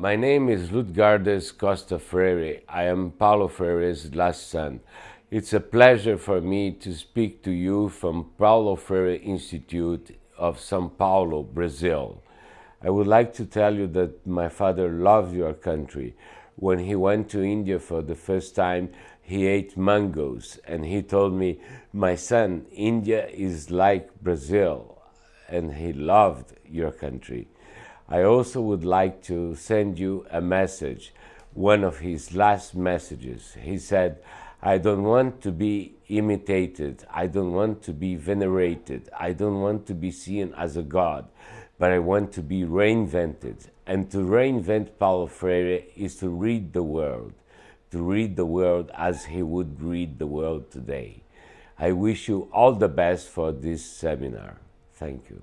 My name is Lutgardes Costa Freire. I am Paulo Freire's last son. It's a pleasure for me to speak to you from Paulo Freire Institute of São Paulo, Brazil. I would like to tell you that my father loved your country. When he went to India for the first time, he ate mangoes and he told me, my son, India is like Brazil and he loved your country. I also would like to send you a message, one of his last messages. He said, I don't want to be imitated. I don't want to be venerated. I don't want to be seen as a god, but I want to be reinvented. And to reinvent Paulo Freire is to read the world, to read the world as he would read the world today. I wish you all the best for this seminar. Thank you.